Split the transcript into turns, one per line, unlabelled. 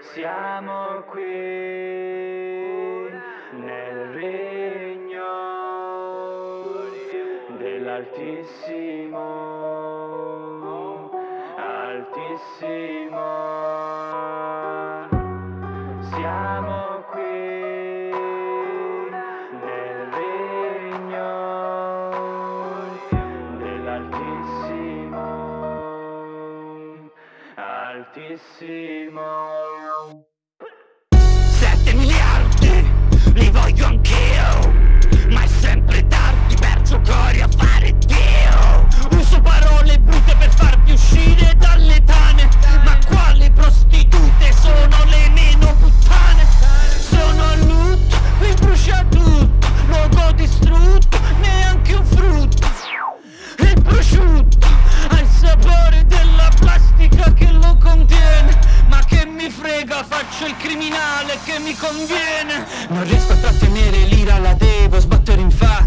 Siamo qui nel regno dell'Altissimo, Altissimo. Siamo
Fortíssimo. finale che mi conviene. Non riesco a trattenere l'ira, la devo sbattere in faccia.